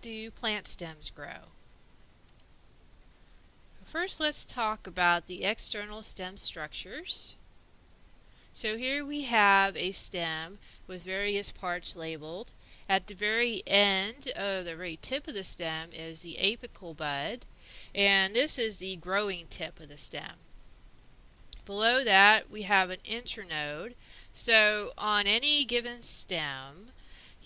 do plant stems grow? First, let's talk about the external stem structures. So here we have a stem with various parts labeled. At the very end, of the very tip of the stem is the apical bud, and this is the growing tip of the stem. Below that, we have an internode. So on any given stem,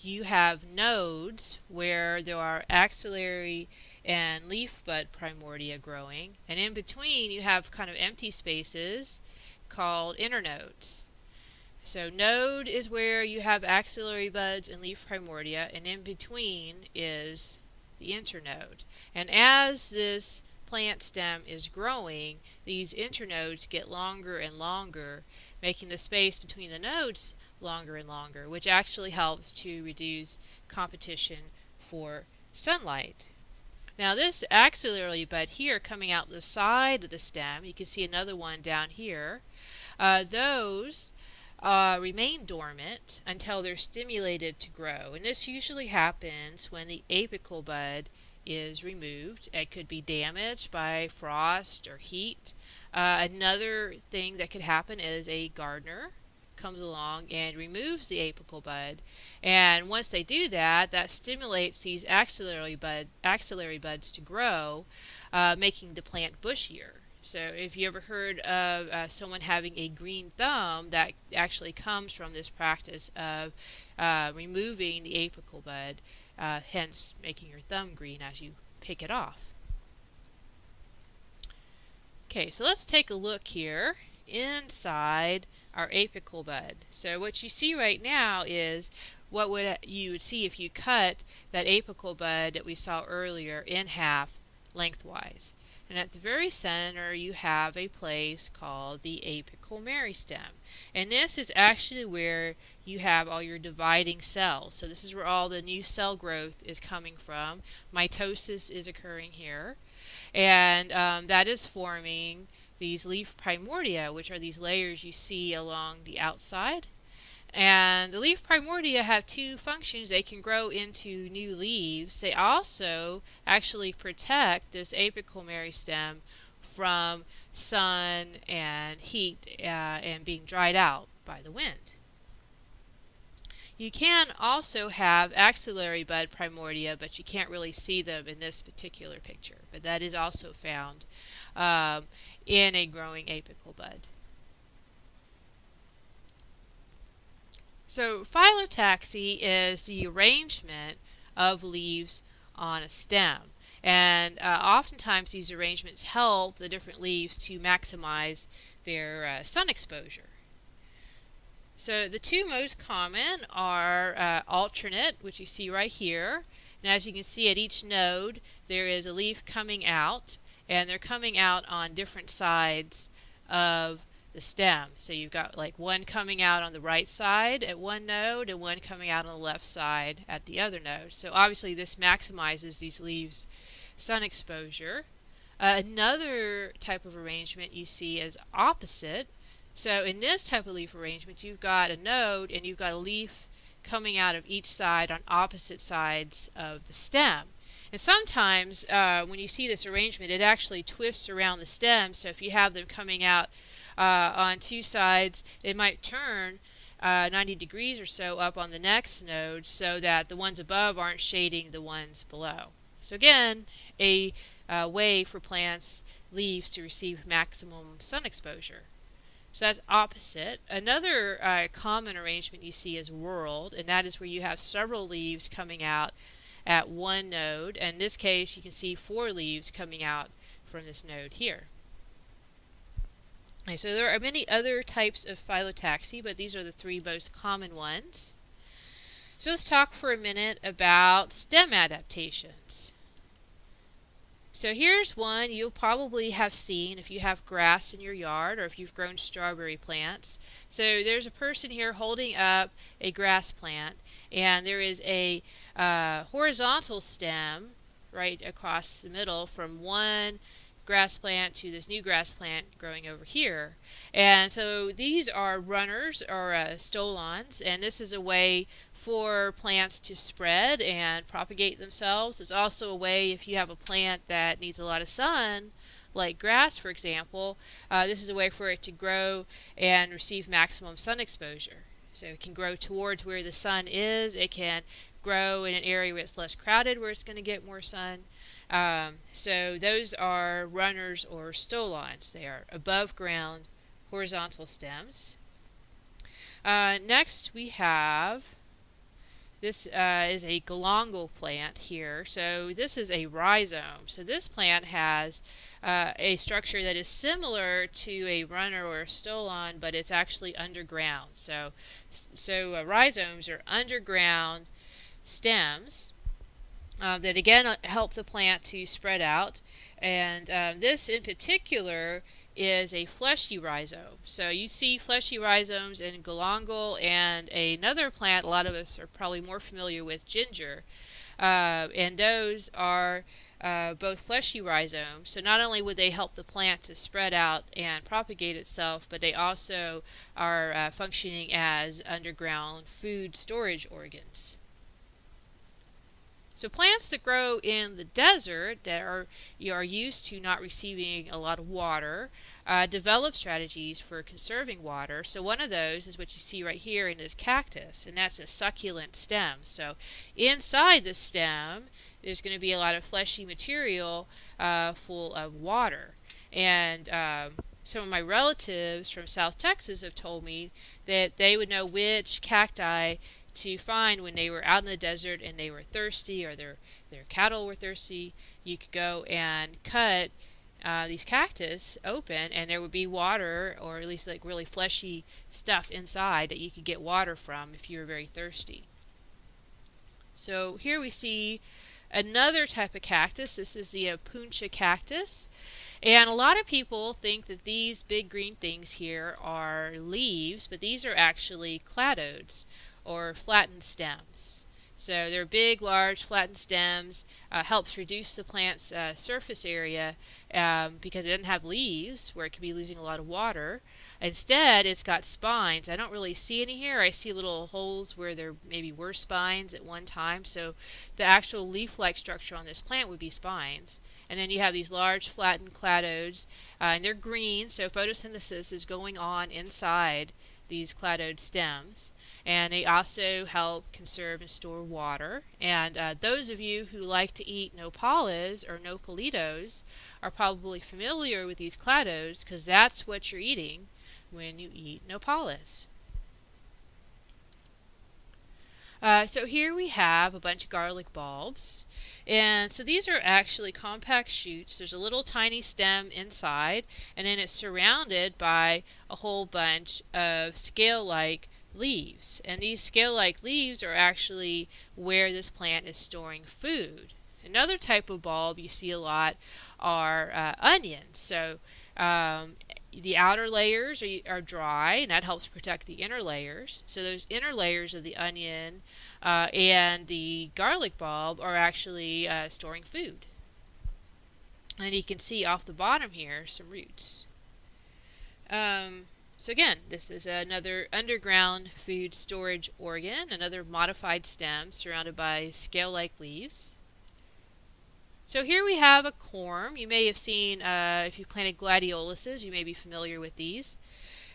you have nodes where there are axillary and leaf bud primordia growing, and in between you have kind of empty spaces called internodes. So node is where you have axillary buds and leaf primordia, and in between is the internode. And as this plant stem is growing, these internodes get longer and longer, making the space between the nodes longer and longer, which actually helps to reduce competition for sunlight. Now this axillary bud here coming out the side of the stem, you can see another one down here, uh, those uh, remain dormant until they're stimulated to grow. And this usually happens when the apical bud is removed. It could be damaged by frost or heat. Uh, another thing that could happen is a gardener comes along and removes the apical bud. And once they do that, that stimulates these axillary, bud, axillary buds to grow, uh, making the plant bushier. So if you ever heard of uh, someone having a green thumb, that actually comes from this practice of uh, removing the apical bud, uh, hence making your thumb green as you pick it off. Okay, so let's take a look here inside our apical bud. So what you see right now is what would you would see if you cut that apical bud that we saw earlier in half lengthwise. And at the very center you have a place called the apical meristem. And this is actually where you have all your dividing cells. So this is where all the new cell growth is coming from. Mitosis is occurring here. And um, that is forming these leaf primordia, which are these layers you see along the outside. And the leaf primordia have two functions. They can grow into new leaves. They also actually protect this apical meristem from sun and heat uh, and being dried out by the wind. You can also have axillary bud primordia, but you can't really see them in this particular picture. But that is also found um, in a growing apical bud. So phyllotaxy is the arrangement of leaves on a stem. And uh, oftentimes these arrangements help the different leaves to maximize their uh, sun exposure. So the two most common are uh, alternate, which you see right here. And as you can see at each node, there is a leaf coming out and they're coming out on different sides of the stem. So you've got like one coming out on the right side at one node and one coming out on the left side at the other node. So obviously this maximizes these leaves sun exposure. Uh, another type of arrangement you see is opposite. So in this type of leaf arrangement you've got a node and you've got a leaf coming out of each side on opposite sides of the stem. And sometimes uh, when you see this arrangement, it actually twists around the stem. So if you have them coming out uh, on two sides, it might turn uh, 90 degrees or so up on the next node so that the ones above aren't shading the ones below. So again, a uh, way for plants, leaves to receive maximum sun exposure. So that's opposite. Another uh, common arrangement you see is whorled, and that is where you have several leaves coming out at one node. And in this case, you can see four leaves coming out from this node here. Okay, so there are many other types of phyllotaxy, but these are the three most common ones. So let's talk for a minute about stem adaptations. So here's one you'll probably have seen if you have grass in your yard or if you've grown strawberry plants. So there's a person here holding up a grass plant and there is a uh, horizontal stem right across the middle from one grass plant to this new grass plant growing over here. And so these are runners or uh, stolons and this is a way for plants to spread and propagate themselves. It's also a way if you have a plant that needs a lot of sun, like grass for example, uh, this is a way for it to grow and receive maximum sun exposure. So it can grow towards where the sun is. It can grow in an area where it's less crowded where it's going to get more sun. Um, so those are runners or stolons. They are above ground horizontal stems. Uh, next we have this uh, is a galangal plant here. So this is a rhizome. So this plant has uh, a structure that is similar to a runner or a stolon, but it's actually underground. So, so uh, rhizomes are underground stems uh, that again uh, help the plant to spread out. And um, this in particular is a fleshy rhizome. So you see fleshy rhizomes in galangal and another plant a lot of us are probably more familiar with ginger. Uh, and those are uh, both fleshy rhizomes. So not only would they help the plant to spread out and propagate itself, but they also are uh, functioning as underground food storage organs. So plants that grow in the desert that are you are used to not receiving a lot of water uh, develop strategies for conserving water. So one of those is what you see right here in this cactus, and that's a succulent stem. So inside the stem, there's going to be a lot of fleshy material uh, full of water. And um, some of my relatives from South Texas have told me that they would know which cacti to find when they were out in the desert and they were thirsty or their their cattle were thirsty. You could go and cut uh, these cactus open and there would be water or at least like really fleshy stuff inside that you could get water from if you were very thirsty. So here we see another type of cactus. This is the Opuntia cactus. And a lot of people think that these big green things here are leaves, but these are actually cladodes or flattened stems. So they're big, large, flattened stems, uh, helps reduce the plant's uh, surface area um, because it doesn't have leaves where it could be losing a lot of water. Instead, it's got spines. I don't really see any here. I see little holes where there maybe were spines at one time. So the actual leaf-like structure on this plant would be spines. And then you have these large flattened cladodes, uh, and they're green, so photosynthesis is going on inside these cladode stems and they also help conserve and store water. And uh, those of you who like to eat nopales or nopalitos are probably familiar with these cladodes because that's what you're eating when you eat nopales. Uh, so here we have a bunch of garlic bulbs. And so these are actually compact shoots. There's a little tiny stem inside, and then it's surrounded by a whole bunch of scale-like leaves. And these scale-like leaves are actually where this plant is storing food. Another type of bulb you see a lot are uh, onions. So um, the outer layers are, are, dry, and that helps protect the inner layers. So those inner layers of the onion uh, and the garlic bulb are actually uh, storing food. And you can see off the bottom here some roots. Um, so again, this is another underground food storage organ, another modified stem surrounded by scale-like leaves. So here we have a corm. You may have seen, uh, if you planted gladioluses, you may be familiar with these.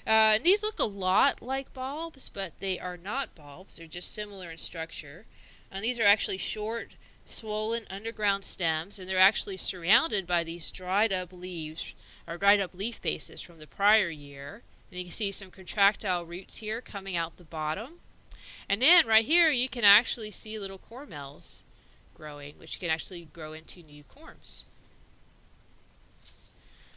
Uh, and these look a lot like bulbs, but they are not bulbs. They're just similar in structure. And these are actually short, swollen underground stems, and they're actually surrounded by these dried up leaves, or dried up leaf bases from the prior year. And you can see some contractile roots here coming out the bottom. And then right here you can actually see little cormels growing, which can actually grow into new corms.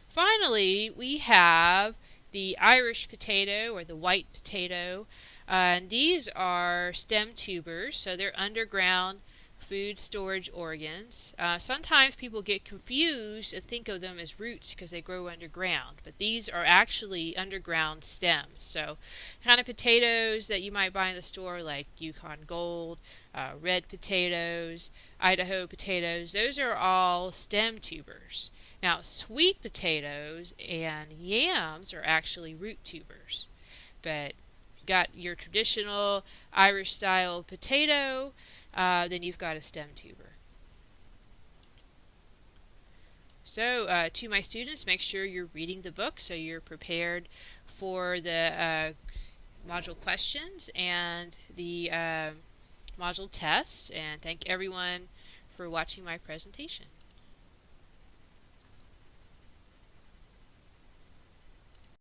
Finally, we have the Irish potato or the white potato. Uh, and these are stem tubers, so they're underground food storage organs. Uh, sometimes people get confused and think of them as roots because they grow underground, but these are actually underground stems. So, kind of potatoes that you might buy in the store, like Yukon Gold, uh, red potatoes, Idaho potatoes, those are all stem tubers. Now, sweet potatoes and yams are actually root tubers, but got your traditional Irish style potato, uh, then you've got a stem tuber. So uh, to my students, make sure you're reading the book so you're prepared for the uh, module questions and the uh, module test. And thank everyone for watching my presentation.